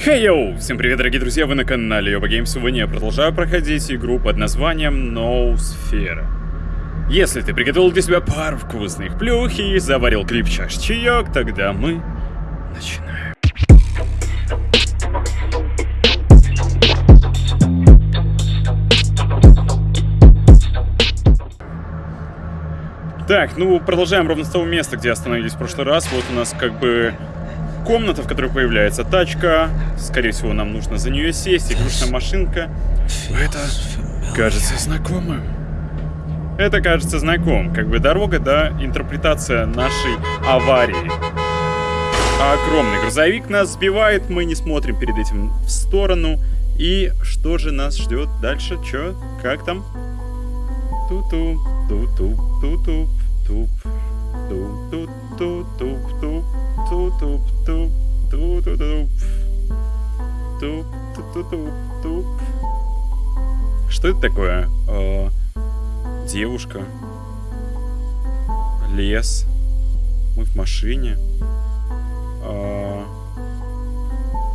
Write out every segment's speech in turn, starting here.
Хей йоу! Всем привет, дорогие друзья, вы на канале Йоба Гейм. Сегодня я продолжаю проходить игру под названием No Sphere. Если ты приготовил для себя пару вкусных плюх и заварил крепчаш чаек, тогда мы начинаем. Так, ну продолжаем ровно с того места, где остановились в прошлый раз. Вот у нас как бы комната, в которой появляется тачка. Скорее всего, нам нужно за нее сесть. Игрушная машинка. Это кажется знакомым. Это кажется знакомым. Как бы дорога, да, интерпретация нашей аварии. Огромный грузовик нас сбивает, мы не смотрим перед этим в сторону. И что же нас ждет дальше? Чё? Как там? Ту-ту, ту-ту, ту-ту, туп, туп, туп, туп, Ту-туп-туп, ту-ту-туп. Туп-ту-туп-туп. Что это такое? Девушка. Лес. Мы в машине.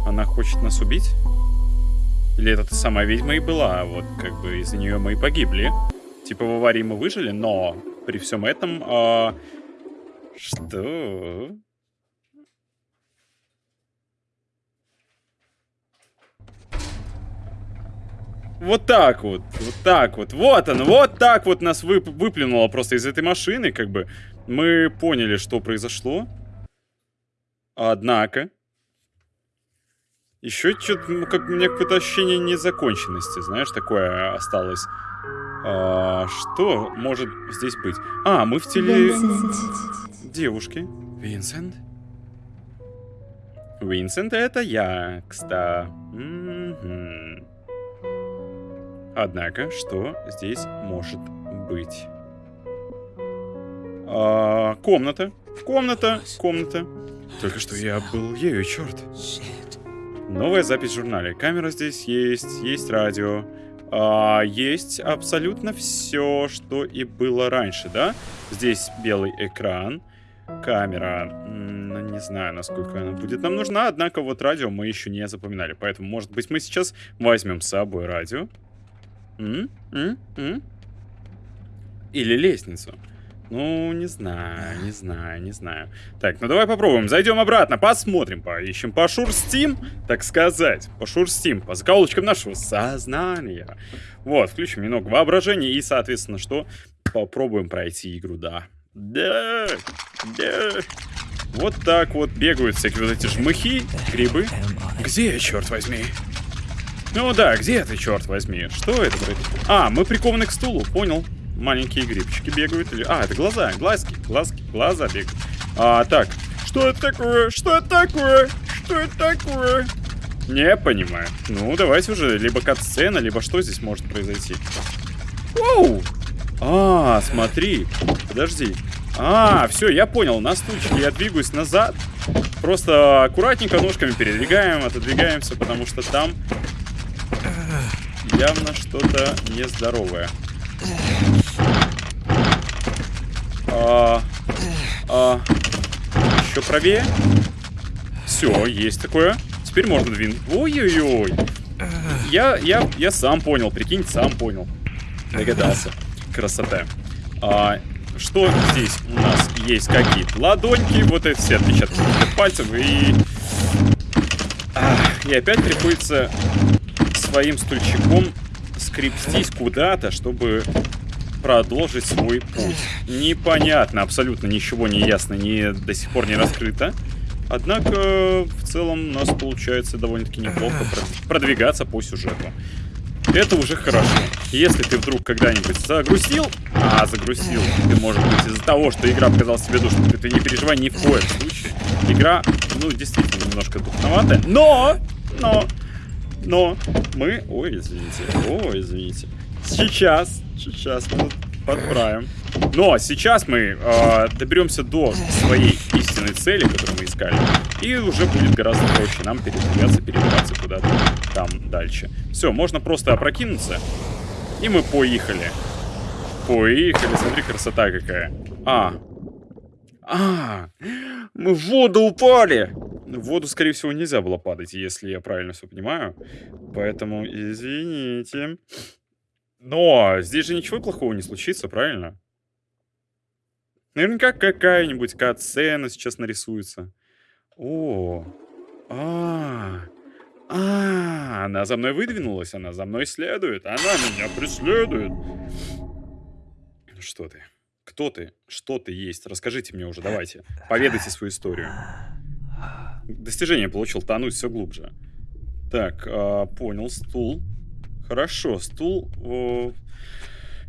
Она хочет нас убить? Или это та сама ведьма и была? Вот как бы из-за нее мы и погибли. Типа в аварии мы выжили, но при всем этом... А, что? Вот так вот, вот так вот, вот он, вот так вот нас вып выплюнуло просто из этой машины, как бы. Мы поняли, что произошло. Однако, еще что-то, ну, как у меня какое-то ощущение незаконченности, знаешь, такое осталось. А, что может здесь быть? А, мы в теле... Девушки. Винсент? Винсент это я, кстати. М-м-м. Однако, что здесь может быть? А, комната. Комната. Комната. Только что я был ею, черт. Новая запись в журнале. Камера здесь есть, есть радио. А, есть абсолютно все, что и было раньше, да? Здесь белый экран, камера, ну, не знаю, насколько она будет нам нужна, однако вот радио мы еще не запоминали, поэтому, может быть, мы сейчас возьмем с собой радио. М? М? М? Или лестницу. Ну, не знаю, не знаю, не знаю. Так, ну давай попробуем. Зайдем обратно, посмотрим, поищем, пошурстим, так сказать. Пошурстим по закоулочкам нашего сознания. Вот, включим немного воображения и, соответственно, что? Попробуем пройти игру, да. Да, да. Вот так вот бегают всякие вот эти жмыхи, грибы. Где, черт возьми? Ну да, где ты, черт возьми? Что это? А, мы прикованы к стулу, понял маленькие грибчики бегают. Или... А, это глаза, глазки, глазки, глаза бегают. А, так. Что это такое? Что это такое? Что это такое? Не понимаю. Ну, давайте уже. Либо кат-сцена, либо что здесь может произойти. Воу! А, смотри. Подожди. А, все, я понял. На стульчике я двигаюсь назад. Просто аккуратненько ножками передвигаем, отодвигаемся, потому что там явно что-то нездоровое. А, а, еще правее. Все, есть такое. Теперь можно двинуть. Ой-ой-ой. Я, я, я сам понял, прикинь, сам понял. Догадался. Красота. А, что здесь у нас есть? Какие-то ладоньки, вот это все отпечатки пальцев и... И опять приходится своим стульчиком скрипстись куда-то, чтобы продолжить свой путь. Непонятно, абсолютно ничего не ясно, не, до сих пор не раскрыто. Однако, в целом, у нас получается довольно-таки неплохо продвигаться по сюжету. Это уже хорошо. Если ты вдруг когда-нибудь загрустил, а загрустил ты, может быть, из-за того, что игра показалась тебе душной, ты, ты не переживай ни в коем случае. Игра, ну, действительно, немножко духноватая, но, но, но мы... Ой, извините, ой, извините. Сейчас, сейчас мы подправим. Но сейчас мы э, доберемся до своей истинной цели, которую мы искали. И уже будет гораздо проще нам передвигаться, перебираться куда-то там дальше. Все, можно просто опрокинуться. И мы поехали. Поехали, смотри, красота какая. А. А, мы в воду упали. В воду, скорее всего, нельзя было падать, если я правильно все понимаю. Поэтому извините. Но здесь же ничего плохого не случится, правильно? Наверняка какая-нибудь кат-сцена сейчас нарисуется. О, а, а, она за мной выдвинулась, она за мной следует, она меня преследует. Что ты? Кто ты? Что ты есть? Расскажите мне уже, давайте. Поведайте свою историю. Достижение получил, тонуть все глубже. Так, а, понял, стул. Хорошо, стул... О...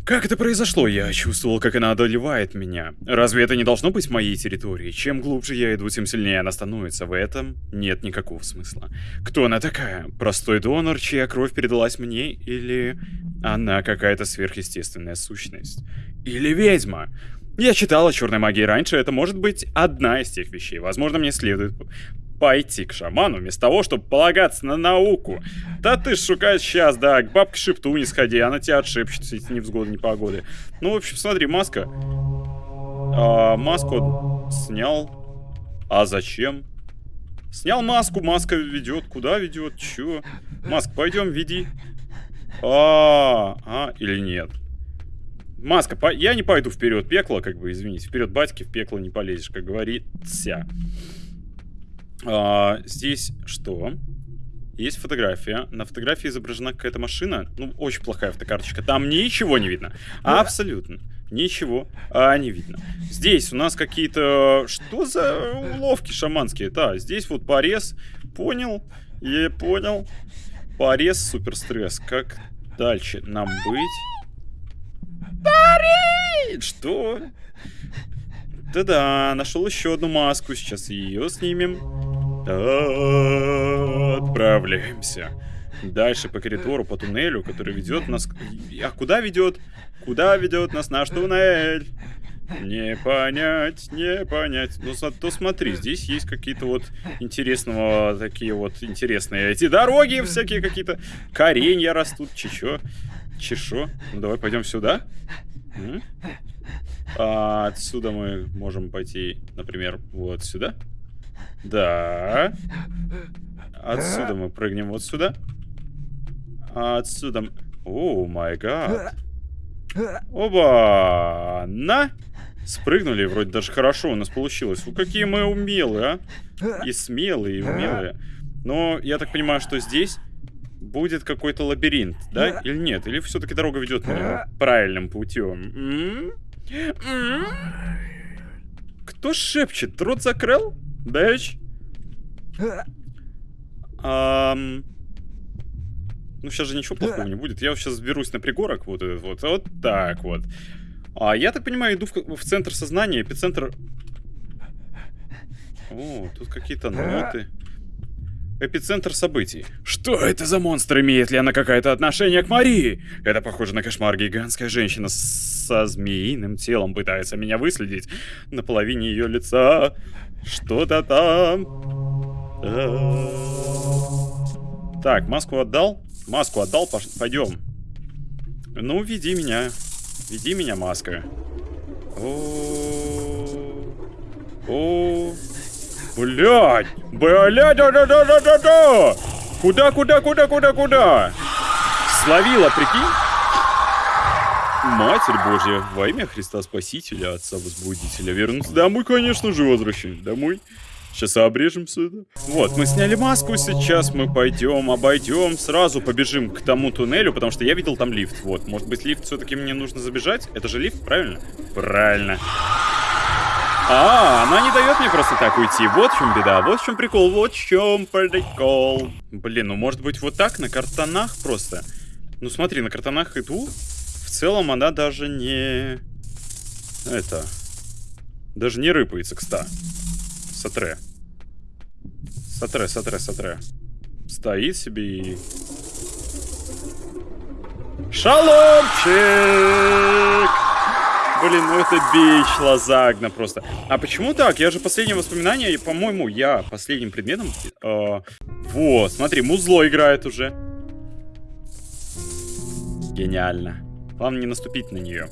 Как это произошло? Я чувствовал, как она одолевает меня. Разве это не должно быть моей территорией? Чем глубже я иду, тем сильнее она становится. В этом нет никакого смысла. Кто она такая? Простой донор, чья кровь передалась мне? Или она какая-то сверхъестественная сущность? Или ведьма? Я читал о черной магии раньше, это может быть одна из тех вещей. Возможно, мне следует пойти к шаману, вместо того, чтобы полагаться на науку. Да ты шукаешь сейчас, да, к бабке Шепту не сходи, она тебя отшепчет, эти невзгоды, непогоды. Ну, в общем, смотри, маска. А, маску снял. А зачем? Снял маску, маска ведет. Куда ведет? Чё? Маск, пойдем, веди. А, а, или нет? Маска, по... я не пойду вперед пекло, как бы, извините. Вперед батьки, в пекло не полезешь, как говорится. А, здесь что? Есть фотография. На фотографии изображена какая-то машина. Ну, очень плохая фотокарточка. Там ничего не видно. Абсолютно. Ничего а, не видно. Здесь у нас какие-то... Что за уловки шаманские? Да, здесь вот порез. Понял? Я понял. Порез, супер стресс. Как дальше нам быть? Парень! Что? Да-да, нашел еще одну маску. Сейчас ее снимем. Отправляемся. Дальше по коридору, по туннелю, который ведет нас... А куда ведет? Куда ведет нас наш туннель? Не понять, не понять. Ну, то смотри, здесь есть какие-то вот интересного, такие вот интересные эти дороги всякие какие-то. Коренья растут, чечо. Чешо. Ну, давай пойдем сюда. А отсюда мы можем пойти, например, вот сюда. Да. Отсюда мы прыгнем вот сюда. Отсюда... О, май гад. Оба! На! Спрыгнули, вроде даже хорошо у нас получилось. Ну, какие мы умелые, а? И смелые, и умелые. Но я так понимаю, что здесь будет какой-то лабиринт, да? Или нет? Или все-таки дорога ведет меня правильным путем? Кто шепчет? Рот закрыл? Дэч? Ну, сейчас же ничего плохого не будет. Я сейчас сберусь на пригорок, вот этот вот, вот так вот. А я так понимаю, иду в, в центр сознания, эпицентр... О, тут какие-то ноты. Эпицентр событий. Что это за монстр? Имеет ли она какое-то отношение к Марии? Это похоже на кошмар. Гигантская женщина со змеиным телом пытается меня выследить. На половине ее лица что-то там. Так, маску отдал? Маску отдал, пойдем. Ну, веди меня. Веди меня, маска. О, о, блядь, блядь, да, да, да, да, да, да. Куда, куда, куда, куда, куда? Словила, прикинь? Матерь Божья, во имя Христа Спасителя, Отца Возбудителя, вернуться домой, конечно же, возвращаюсь домой. Сейчас обрежем все. Вот, мы сняли маску, сейчас мы пойдем, обойдем, сразу побежим к тому туннелю, потому что я видел там лифт. Вот, может быть, лифт все-таки мне нужно забежать? Это же лифт, правильно? Правильно. А, она не дает мне просто так уйти. Вот в чем беда, вот в чем прикол, вот в чем прикол. Блин, ну может быть вот так, на картонах просто. Ну смотри, на картонах иду, целом она даже не... Это... Даже не рыпается к 100. Сатре. Сатре, сатре, сатре. Стоит себе и... Шаломчик! Блин, ну это бич лазагна просто. А почему так? Я же последнее воспоминание, по-моему, я последним предметом... Э, вот, смотри, музло играет уже. Гениально. Главное не наступить на нее.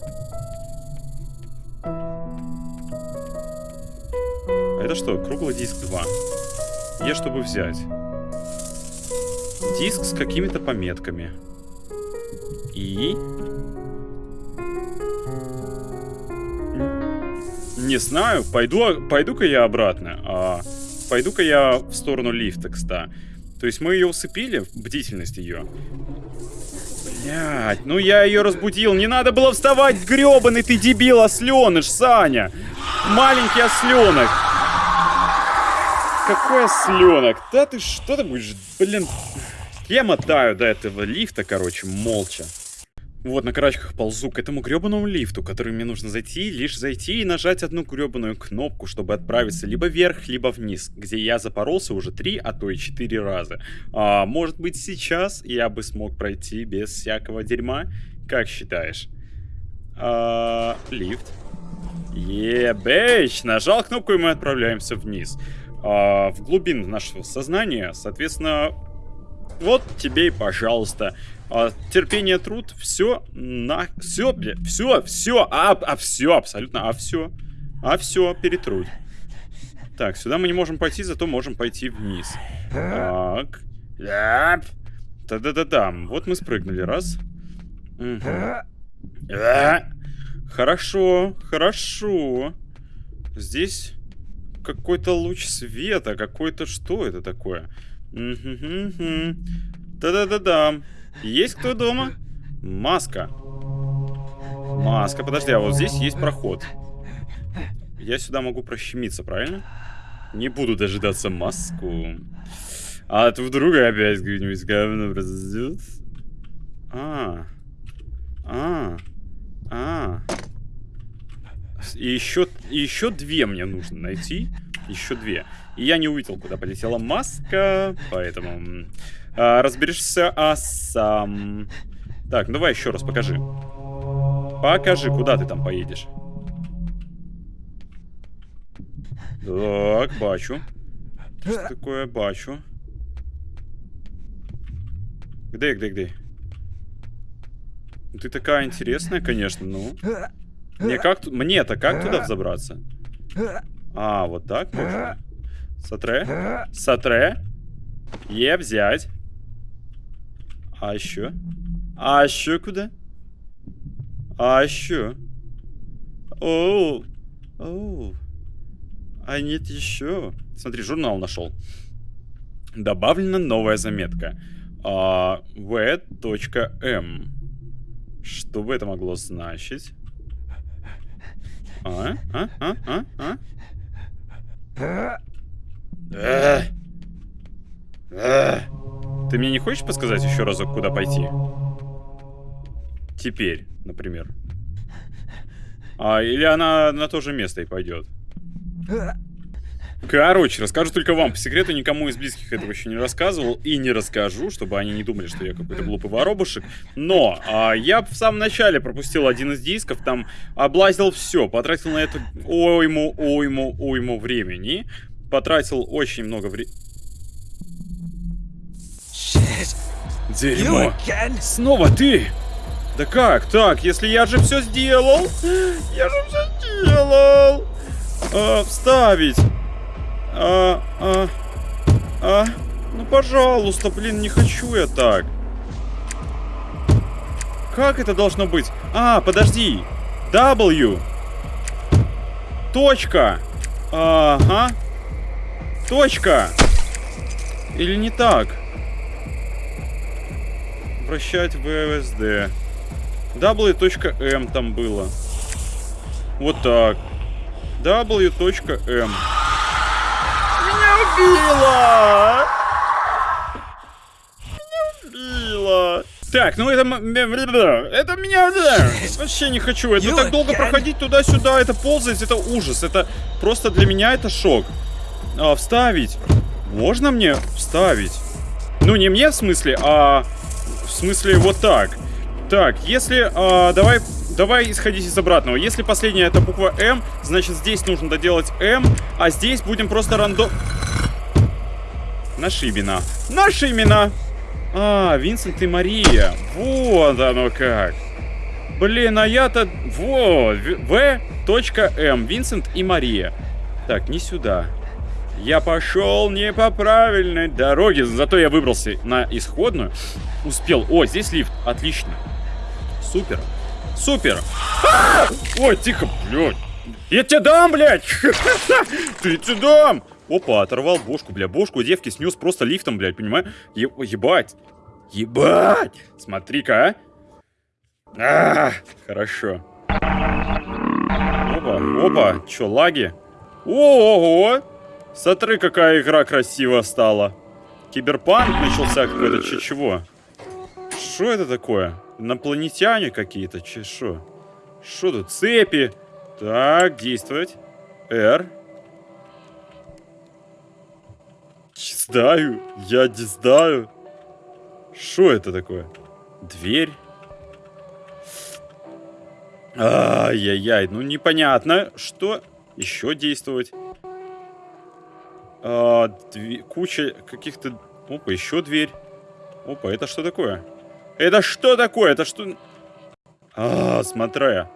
А это что? Круглый диск 2. Е, чтобы взять. Диск с какими-то пометками. И... Не знаю, пойду, пойду-ка я обратно. А, пойду-ка я в сторону лифта, кстати. То есть мы ее усыпили, бдительность ее. Блять, ну я ее разбудил. Не надо было вставать, гребаный ты дебил, осленыш, Саня. Маленький осленок. Какой осленок? Да ты что ты будешь, блин. Я мотаю до этого лифта, короче, молча. Вот, на карачках ползу к этому гребаному лифту, который мне нужно зайти, лишь зайти и нажать одну гребаную кнопку, чтобы отправиться либо вверх, либо вниз, где я запоролся уже три, а то и четыре раза. А, может быть, сейчас я бы смог пройти без всякого дерьма? Как считаешь? А, лифт. Ебэч! Нажал кнопку, и мы отправляемся вниз. А, в глубину нашего сознания, соответственно, вот тебе и пожалуйста. А, терпение, труд, все на... Все, бля, все, все, а, а все, абсолютно, а все. А все, перетрудь. Так, сюда мы не можем пойти, зато можем пойти вниз. Так. Да-да-да-да. Вот мы спрыгнули. Раз. Угу. Хорошо, хорошо. Здесь какой-то луч света, какой-то... Что это такое? Да-да-да-да. Есть кто дома? Маска. Маска. Подожди, а вот здесь есть проход. Я сюда могу прощемиться, правильно? Не буду дожидаться маску. А то вдруг опять где-нибудь говно произойдет. А. А. А. И еще, еще две мне нужно найти. Еще две. И я не увидел, куда полетела маска, поэтому... А, разберешься а сам. Так, ну давай еще раз покажи. Покажи, куда ты там поедешь. Так, бачу. Что такое бачу? Где, где, где? Ты такая интересная, конечно, ну. Мне как мне-то как туда взобраться? А, вот так можно? Сатре? Сатре? Е взять. А еще? А еще куда? А еще? Оу. Оу. А нет еще. Смотри, журнал нашел. Добавлена новая заметка. А, v.m. Что бы это могло значить? А? А? А? А? А? Эх. Эх. Ты мне не хочешь подсказать еще разок, куда пойти? Теперь, например. А, или она на то же место и пойдет. Короче, расскажу только вам по секрету, никому из близких этого еще не рассказывал и не расскажу, чтобы они не думали, что я какой-то глупый воробушек. Но а, я в самом начале пропустил один из дисков, там облазил все, потратил на это ойму, ойму, ойму времени, потратил очень много времени. Дерьмо. Снова ты? Да как так? Если я же все сделал? Я же все сделал. А, вставить. А, а, а. Ну, пожалуйста, блин, не хочу я так. Как это должно быть? А, подожди. W. Точка. Ага. Точка. Или не так? Вращать в VSD. W.M там было. Вот так. W.M. Меня убило! Так, ну это... Это меня... Вообще не хочу. Это так долго проходить туда-сюда, это ползать, это ужас. Это просто для меня это шок. А, вставить. Можно мне вставить? Ну, не мне в смысле, а в смысле, вот так. Так, если... Э, давай, давай исходить из обратного. Если последняя это буква М, значит здесь нужно доделать М, а здесь будем просто рандом... Наши имена. Наши имена! А, Винсент и Мария. Вот оно как. Блин, а я-то... Вот, В.М. Винсент и Мария. Так, не сюда. Я пошел не по правильной дороге. Зато я выбрался на исходную. Успел. О, здесь лифт. Отлично. Супер. Супер. А! Ой, тихо, блядь. Я тебе дам, блядь. Ты тебе дам. Опа, оторвал бошку, бля. Бошку девки снес просто лифтом, блядь, понимаю? Е ебать. Ебать. Смотри-ка, а. а. Хорошо. Опа, опа. Чё, лаги? Ого! Смотри, какая игра красивая стала. Киберпанк начался какой-то, че чего? Что это такое? Инопланетяне какие-то, че шо? Что тут? Цепи. Так, действовать. R. знаю. Я не знаю. Что это такое? Дверь. Ай-яй-яй, ну непонятно, что еще действовать. А, дви... Куча каких-то... Опа, еще дверь. Опа, это что такое? Это что такое? Это что... А, смотря.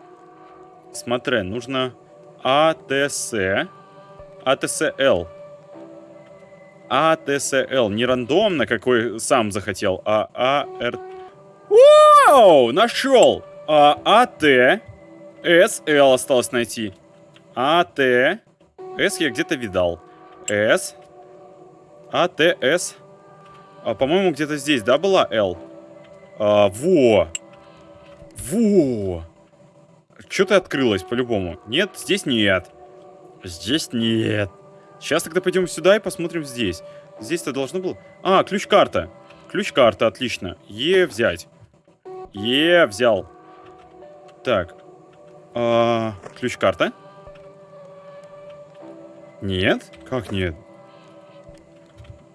Смотря, нужно АТС. АТСЛ. АТСЛ. Не рандомно, какой сам захотел, а АР... Вау! Нашел! А, АТ. СЛ осталось найти. АТ. С я где-то видал. С. А, Т, С. А, по-моему, где-то здесь, да, была Л? А, во. Во. Что-то открылось, по-любому. Нет, здесь нет. Здесь нет. Сейчас тогда пойдем сюда и посмотрим здесь. Здесь-то должно было... А, ключ-карта. Ключ-карта, отлично. Е взять. Е взял. Так. А, ключ-карта. Нет? Как нет?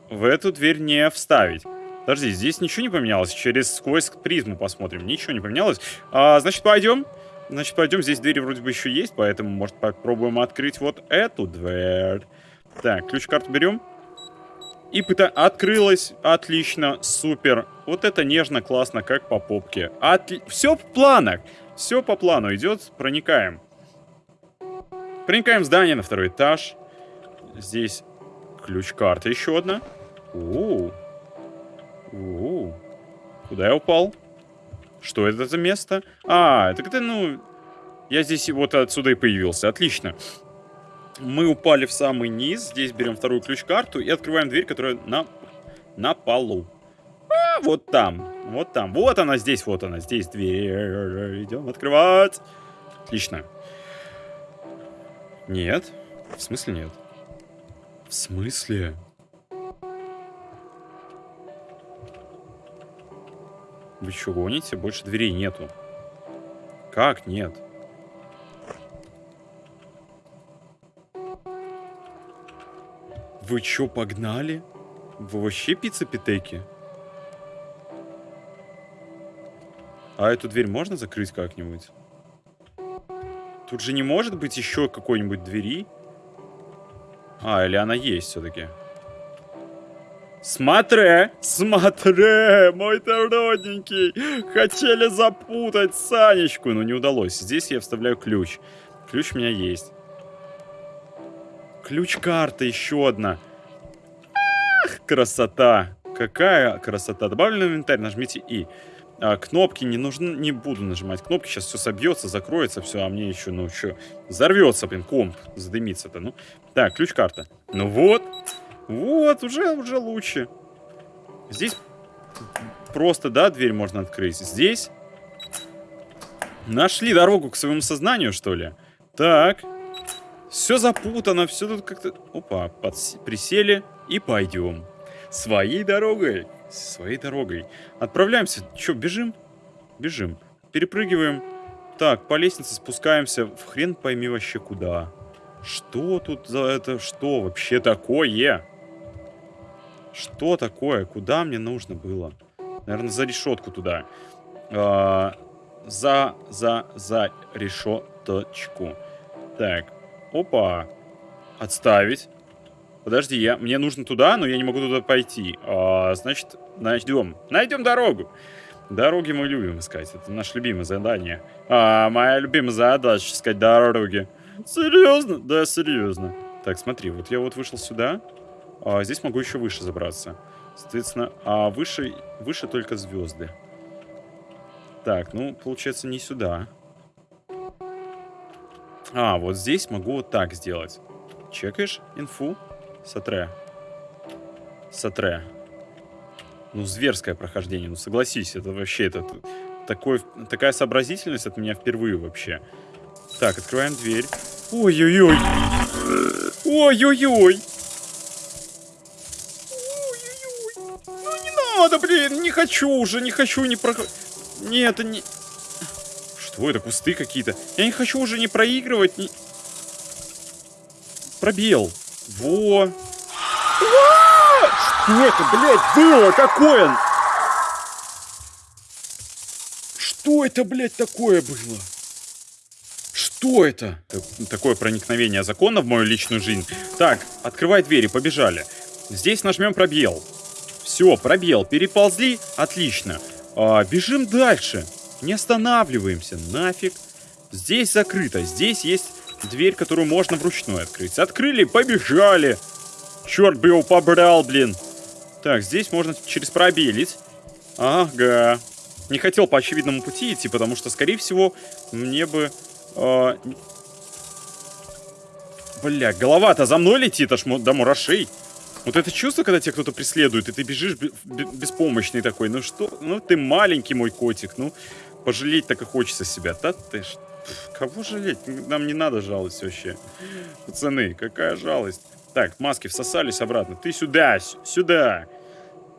В эту дверь не вставить. Подожди, здесь ничего не поменялось. Через сквозь призму посмотрим. Ничего не поменялось. А, значит, пойдем. Значит, пойдем. Здесь двери вроде бы еще есть, поэтому, может, попробуем открыть вот эту дверь. Так, ключ-карту берем. И пыта... Открылась. Отлично. Супер. Вот это нежно, классно, как по попке. Отли... Все в планах. Все по плану идет. Проникаем. Проникаем в здание на второй этаж. Здесь ключ-карта еще одна. У -у Куда я упал? Что это за место? А, это когда, ну... Я здесь вот отсюда и появился. Отлично. Мы упали в самый низ. Здесь берем вторую ключ-карту и открываем дверь, которая на, на полу. А, вот там. Вот там. Вот она здесь, вот она. Здесь дверь. Идем открывать. Отлично. Нет. В смысле нет? В смысле? Вы что, гоните? Больше дверей нету. Как нет? Вы чё, погнали? Вы вообще пицца-питеки? А эту дверь можно закрыть как-нибудь? Тут же не может быть еще какой-нибудь двери? А, или она есть все-таки? Смотри, смотри, мой ты родненький. Хотели запутать Санечку, но не удалось. Здесь я вставляю ключ. Ключ у меня есть. Ключ-карта еще одна. Ах, красота. Какая красота. Добавлен инвентарь, нажмите И. А, кнопки не нужны, не буду нажимать кнопки, сейчас все собьется, закроется все, а мне еще, ну что, взорвется, блин, комп, задымится-то, ну. Так, ключ-карта. Ну вот, вот, уже, уже лучше. Здесь просто, да, дверь можно открыть. Здесь нашли дорогу к своему сознанию, что ли? Так, все запутано, все тут как-то... Опа, подс... присели и пойдем. Своей дорогой своей дорогой. Отправляемся. Че, бежим? Бежим. Перепрыгиваем. Так, по лестнице спускаемся. В хрен пойми вообще куда. Что тут за это? Что вообще такое? Что такое? Куда мне нужно было? Наверное, за решетку туда. А, за, за, за решеточку. Так. Опа. Отставить. Подожди, я, мне нужно туда, но я не могу туда пойти. А, значит, найдем. Найдем дорогу. Дороги мы любим искать. Это наше любимое задание. А, моя любимая задача искать дороги. Серьезно? Да, серьезно. Так, смотри, вот я вот вышел сюда. А здесь могу еще выше забраться. Соответственно, а выше, выше только звезды. Так, ну, получается, не сюда. А, вот здесь могу вот так сделать. Чекаешь инфу? Сатре. Сатре. Ну, зверское прохождение, ну согласись, это вообще это, такой, такая сообразительность от меня впервые вообще. Так, открываем дверь. Ой-ой-ой. Ой-ой-ой. Ну не надо, блин, не хочу уже, не хочу, не про... Нет, не... Что это, кусты какие-то? Я не хочу уже не проигрывать, не... Пробел. Во. Что это, блядь, было? Какой он? Что это, блядь, такое было? Что это? Такое проникновение закона в мою личную жизнь. Так, открывай двери, побежали. Здесь нажмем пробел. Все, пробел. Переползли? Отлично. А, бежим дальше. Не останавливаемся. Нафиг. Здесь закрыто. Здесь есть дверь, которую можно вручную открыть. Открыли, побежали. Черт бы его побрал, блин. Так, здесь можно через пробелить. Ага. Не хотел по очевидному пути идти, потому что, скорее всего, мне бы... Э... Бля, голова-то за мной летит аж до мурашей. Вот это чувство, когда тебя кто-то преследует, и ты бежишь беспомощный такой. Ну что? Ну ты маленький мой котик. Ну, пожалеть так и хочется себя. Да ты ж... Кого жалеть? Нам не надо жалость вообще. Пацаны, какая жалость? Так, маски всосались обратно. Ты сюда, сюда.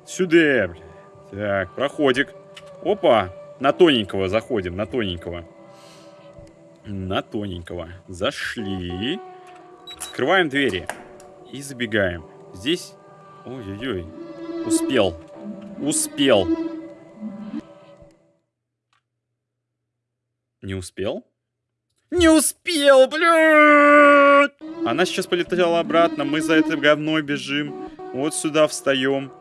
Сюда, бля. Так, проходик. Опа, на тоненького заходим, на тоненького. На тоненького. Зашли. Открываем двери. И забегаем. Здесь... Ой-ой-ой. Успел. Успел. Не успел? Не успел, блядь! Она сейчас полетела обратно, мы за это говно бежим. Вот сюда встаем.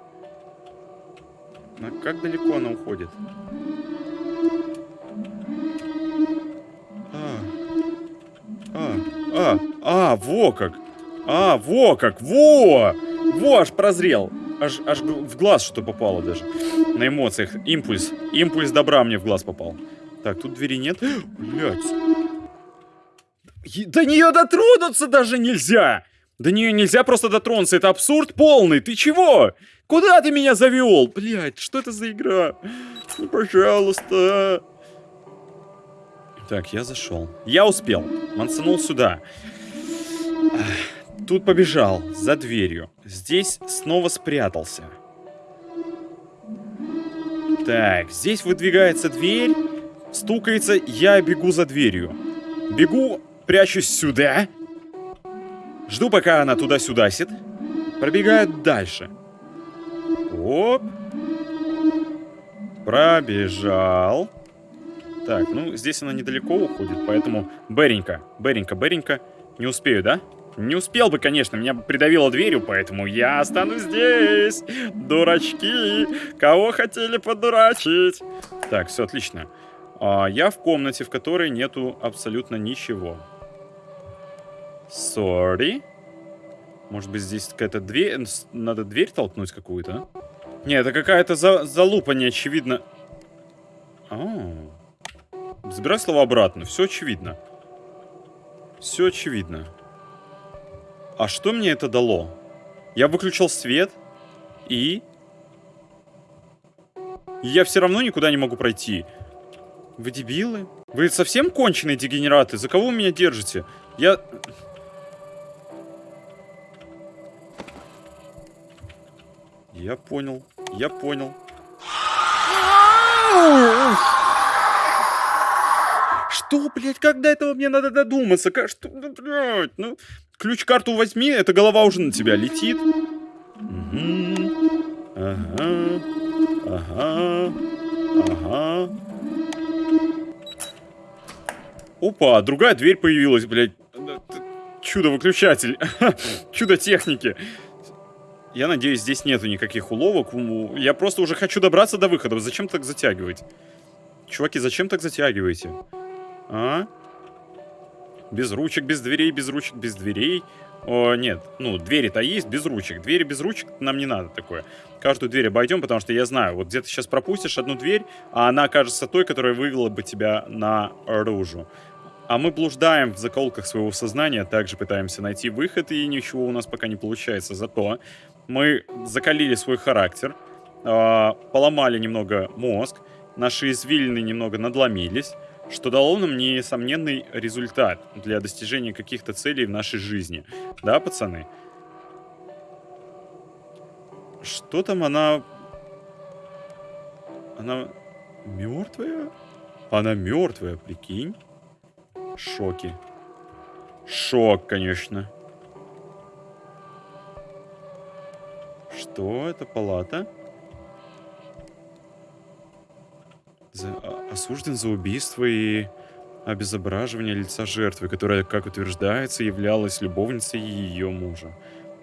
А как далеко она уходит? А, а, а, а, во как! А, во как! Во! Во, аж прозрел. Аж, аж в глаз что попало даже. На эмоциях. Импульс. Импульс добра мне в глаз попал. Так, тут двери нет. Блять. До нее дотронуться даже нельзя! До нее нельзя просто дотронуться, это абсурд полный, ты чего? Куда ты меня завел? Блять, что это за игра? Ну, пожалуйста. Так, я зашел. Я успел. Мансанул сюда. Тут побежал, за дверью. Здесь снова спрятался. Так, здесь выдвигается дверь, стукается, я бегу за дверью. Бегу прячусь сюда. Жду, пока она туда-сюда сит. Пробегаю дальше. Оп. Пробежал. Так, ну, здесь она недалеко уходит, поэтому... Беренька, Беренька, Беренька. Не успею, да? Не успел бы, конечно, меня придавило дверью, поэтому я останусь здесь. Дурачки, кого хотели подурачить? Так, все отлично. А, я в комнате, в которой нету абсолютно ничего. Sorry. Может быть, здесь какая-то дверь... Надо дверь толкнуть какую-то? Не, это какая-то за... залупа неочевидно. А, -а, а Забирай слово обратно. Все очевидно. Все очевидно. А что мне это дало? Я выключил свет. И... Я все равно никуда не могу пройти. Вы дебилы? Вы совсем конченые дегенераты? За кого вы меня держите? Я... Я понял. Я понял. Что, блядь, когда этого мне надо додуматься? Как, что, ну, блядь, ну, ключ-карту возьми, эта голова уже на тебя летит. Угу. Ага. Ага. Ага. Опа, другая дверь появилась, блядь. Чудо-выключатель. Чудо техники. Я надеюсь, здесь нету никаких уловок. Я просто уже хочу добраться до выхода. Зачем так затягивать? Чуваки, зачем так затягиваете? А? Без ручек, без дверей, без ручек, без дверей. О, нет, ну, двери-то есть без ручек. Двери без ручек нам не надо такое. Каждую дверь обойдем, потому что я знаю, вот где ты сейчас пропустишь одну дверь, а она окажется той, которая вывела бы тебя наружу. А мы блуждаем в заколках своего сознания, также пытаемся найти выход, и ничего у нас пока не получается. Зато мы закалили свой характер, э, поломали немного мозг, наши извилины немного надломились, что дало нам несомненный результат для достижения каких-то целей в нашей жизни. Да, пацаны? Что там она... Она мертвая? Она мертвая, прикинь? Шоки. Шок, конечно. Что? Это палата? За, а, осужден за убийство и обезображивание лица жертвы, которая, как утверждается, являлась любовницей ее мужа.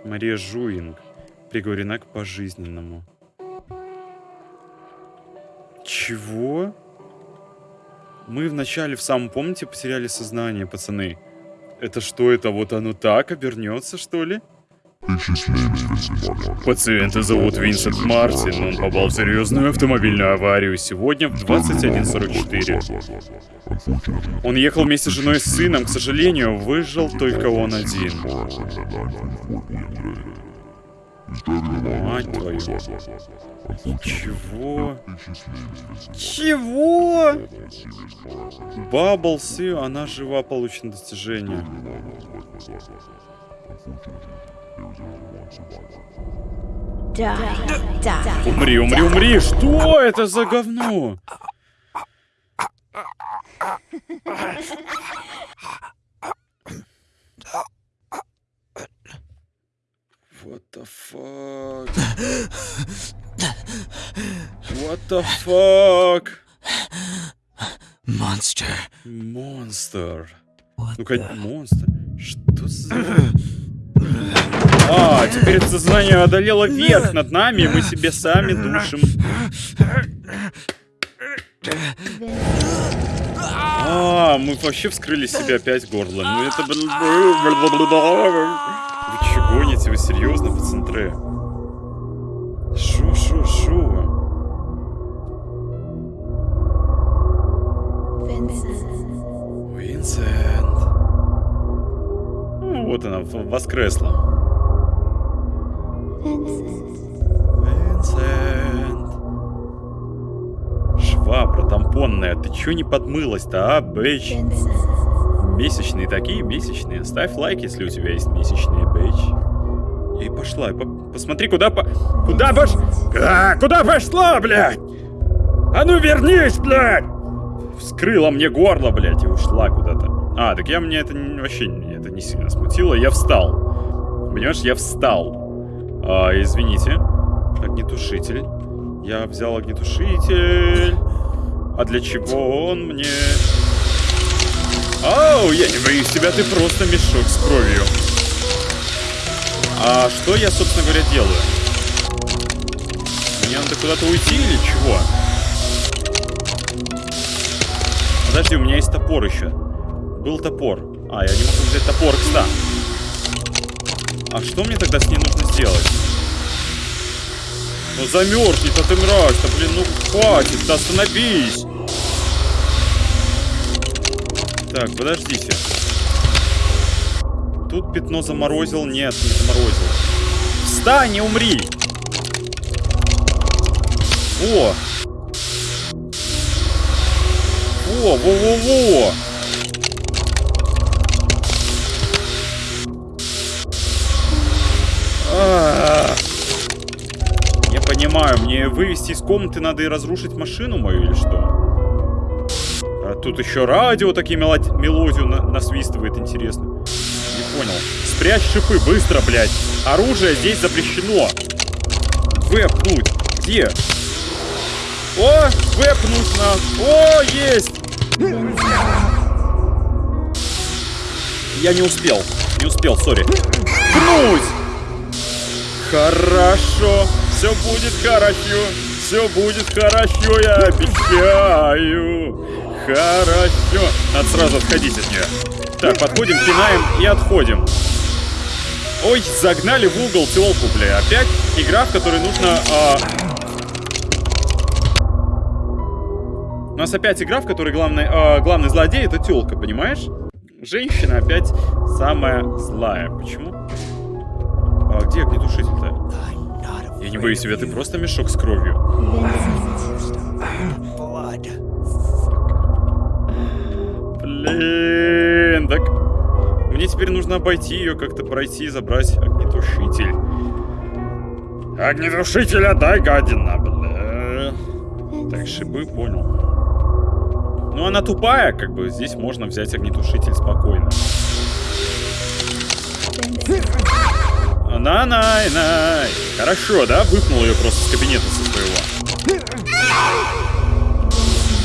Мария Жуинг приговорена к пожизненному. Чего? Мы вначале в самом, помните, потеряли сознание, пацаны? Это что, это вот оно так обернется, что ли? Пациента зовут Винсент Мартин, он попал в серьезную автомобильную аварию сегодня в 21.44. Он ехал вместе с женой и сыном, к сожалению, выжил только он один. Мать твою. Чего? Чего? Бабблсы, она жива, получено достижение. Умри, умри, умри! Что это за говно? What the fuck? What the fuck? Monster. Монстр. What Ну-ка, монстр. Что за... А, теперь сознание одолело верх над нами, и мы себе сами душим. А, мы вообще вскрыли себе опять горло. Ну это... Вы че гоните? Вы серьезно, пацантры? Шо, шо, шо? Винсент. Ну, вот она, воскресла. Винсент. Швабра тампонная, ты чё не подмылась-то, а, бэйч? Месячные такие, месячные. Ставь лайк, если у тебя есть месячные, бэйч. И пошла. По- посмотри, куда по... Куда пош... А, куда пошла, блядь? А ну вернись, блядь! Вскрыла мне горло, блядь, и ушла куда-то. А, так я мне это вообще не- это не сильно смутило. Я встал. Понимаешь, я встал. А, извините. Огнетушитель. Я взял огнетушитель. А для чего он мне? Оу, я не боюсь тебя, ты просто мешок с кровью. А что я, собственно говоря, делаю? Мне надо куда-то уйти или чего? Подожди, у меня есть топор еще. Был топор. А, я не могу взять топор, кстати. А что мне тогда с ней нужно сделать? Ну замерзнет, а ты мразь-то, блин, ну хватит, да остановись. Так, подождите. Тут пятно заморозил. Нет, не заморозил. Встань, не умри! Во! Во, во, мне вывести из комнаты надо и разрушить машину мою или что? А тут еще радио такие мелоди- мелодию на- насвистывает, интересно. Не понял. Спрячь шипы, быстро, блядь. Оружие здесь запрещено. Вэпнуть. Где? О, вэпнуть на. О, есть! Я не успел. Не успел, сори. Пнуть! Хорошо. Все будет хорошо. Все будет хорошо, я обещаю. Хорошо. Надо сразу отходить от нее. Так, подходим, пинаем и отходим. Ой, загнали в угол телку, бля. Опять игра, в которой нужно... А... У нас опять игра, в которой главный, а, главный злодей это телка, понимаешь? Женщина опять самая злая. Почему? А где огнетушитель-то? Я не боюсь тебя, ты просто мешок с кровью. Блин, так... Мне теперь нужно обойти ее, как-то пройти и забрать огнетушитель. Огнетушитель отдай, гадина, бля. Так, шибы, понял. Ну, она тупая, как бы, здесь можно взять огнетушитель спокойно. На-най-най. Хорошо, да? Выпнул ее просто с кабинета со своего.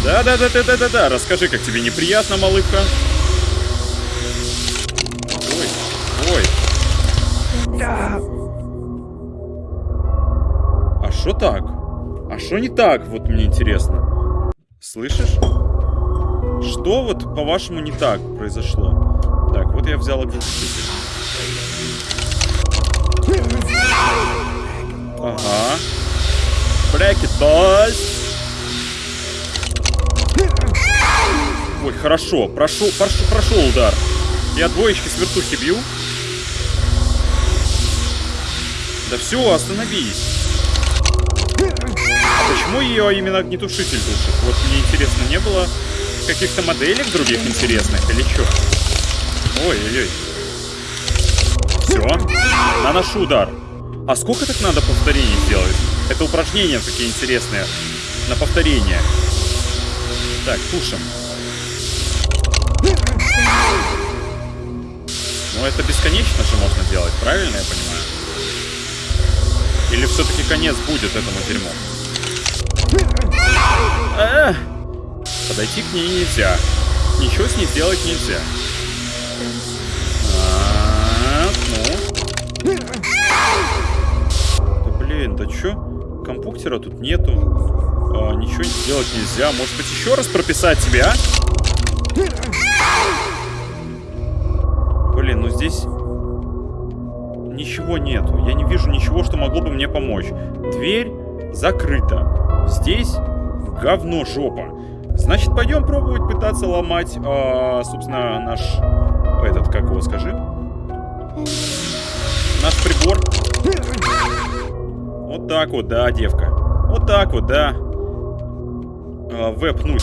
Да-да-да-да-да-да-да. Расскажи, как тебе неприятно, малышка. Ой, ой. А что так? А что не так? Вот мне интересно. Слышишь? Что вот, по-вашему, не так произошло? Так, вот я взял огнетушитель. Ага. Брекет, boys. Ой, хорошо. Прошел, прошел, прошел удар. Я двоечки с вертухи бью. Да все, остановись. А почему ее именно огнетушитель душит? Вот мне интересно, не было каких-то моделек других интересных или что? Ой-ой-ой. Все. Наношу удар. А сколько так надо повторений сделать? Это упражнения такие интересные. На повторение. Так, пушим. Ну, это бесконечно же можно делать, правильно я понимаю? Или все-таки конец будет этому дерьму? А -а -а! Подойти к ней нельзя. Ничего с ней сделать нельзя. -а -а, ну. Блин, да чё? Компьютера тут нету. А, ничего сделать нельзя. Может быть, еще раз прописать тебе, а? Блин, ну здесь... Ничего нету. Я не вижу ничего, что могло бы мне помочь. Дверь закрыта. Здесь говно жопа. Значит, пойдем пробовать пытаться ломать, а, собственно, наш... Этот, как его скажи? Наш прибор. Вот так вот, да, девка. Вот так вот, да. А, вэпнуть.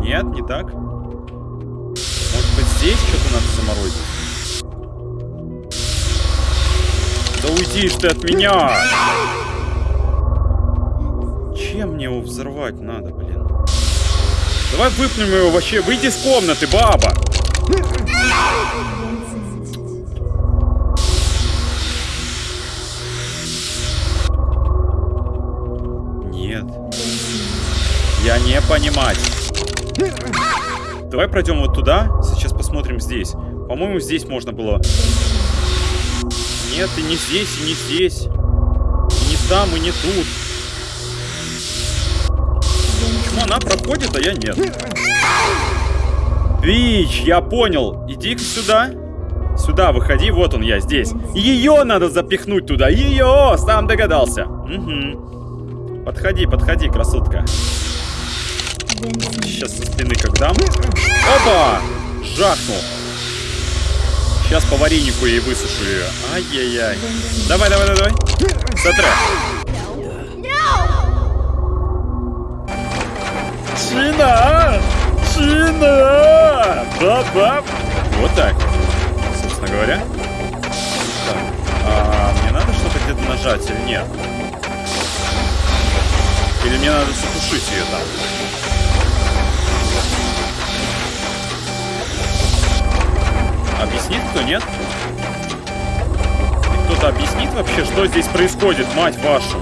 Нет, не так. Может быть, здесь что-то надо заморозить? Да уйдишь ты от меня! Чем мне его взорвать надо, блин? Давай выпнем его вообще. Выйди из комнаты, баба! Я не понимать. Давай пройдем вот туда. Сейчас посмотрим здесь. По-моему, здесь можно было... Нет, и не здесь, и не здесь. И не там, и не тут. Почему она проходит, а я нет? Вич, я понял. Иди сюда. Сюда, выходи. Вот он я, здесь. Ее надо запихнуть туда. Ее! Сам догадался. Угу. Подходи, подходи, красотка. Сейчас со спины как дам. Опа! Жахнул. Сейчас по варенику ей высушу ее. Ай-яй-яй. Давай, давай, давай, давай. Сотре. Чина! Чина! Бабаб! Вот так. Собственно говоря. Так. А, мне надо что-то где-то нажать или нет? Или мне надо затушить ее там? Объяснит кто, нет? Кто-то объяснит вообще, что здесь происходит, мать вашу?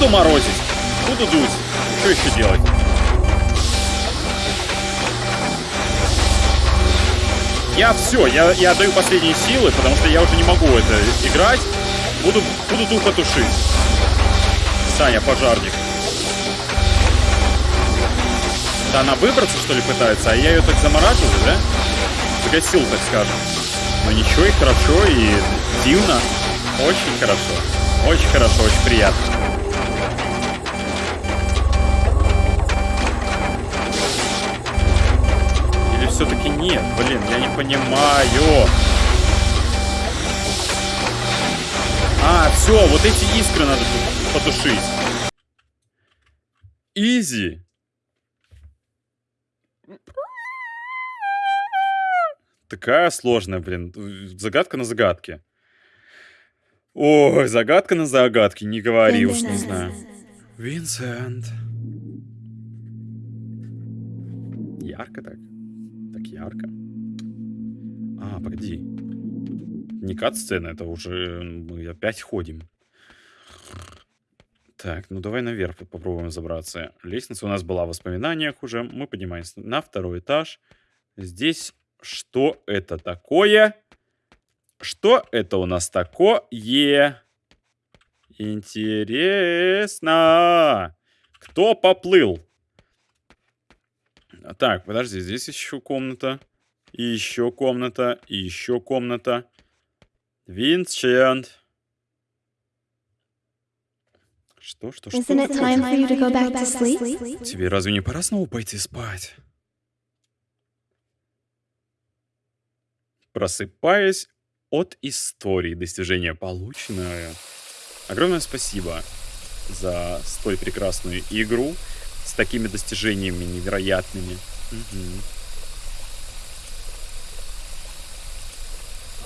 Буду морозить, буду дуть. Что еще делать? Я все, я, я отдаю последние силы, потому что я уже не могу это играть. Буду, буду тупо тушить. Саня, пожарник. Да она выбраться, что ли, пытается, а я ее так замораживаю, да? Загасил, так скажем. Но ничего, и хорошо, и дивно. Очень хорошо. Очень хорошо, очень приятно. Все-таки нет? Блин, я не понимаю. А, все, вот эти искры надо потушить. Изи. Такая сложная, блин. Загадка на загадке. Ой, загадка на загадке. Не говори уж, не знаю. Винсент. Ярко так? Ярко. А, погоди. Не кат-сцена, это уже мы опять ходим. Так, ну давай наверх попробуем забраться. Лестница у нас была в воспоминаниях уже. Мы поднимаемся на второй этаж. Здесь что это такое? Что это у нас такое? Интересно. Кто поплыл? Так, подожди, здесь еще комната. И еще комната. И еще комната. Винсент. Что, что, что? Тебе разве не пора снова пойти спать? Просыпаясь от истории достижения полученное. Огромное спасибо за столь прекрасную игру с такими достижениями невероятными.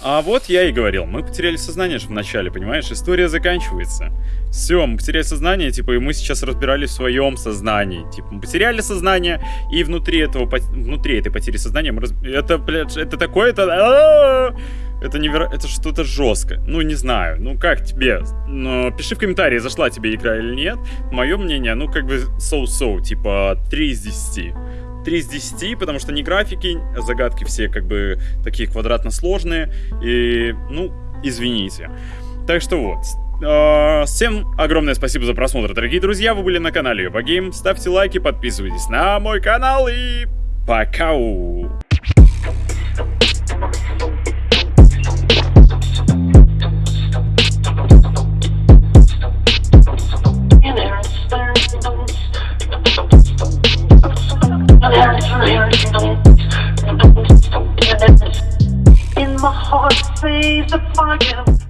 А вот я и говорил, мы потеряли сознание же в начале, понимаешь? История заканчивается. Все, мы потеряли сознание, типа, и мы сейчас разбирались в своем сознании. Типа, мы потеряли сознание, и внутри этого, внутри этой потери сознания мы раз... Это, блядь, это такое, это... Неверо... Это что-то жестко. Ну, не знаю. Ну, как тебе? Но пиши в комментарии, зашла тебе игра или нет. Мое мнение, ну, как бы so-so, типа 3 из 10. 3 из 10, потому что не графики, загадки все как бы такие квадратно сложные. И, ну, извините. Так что вот. А, всем огромное спасибо за просмотр, дорогие друзья. Вы были на канале Юбагейм. Ставьте лайки, подписывайтесь на мой канал и пока! In my heart, says the fire.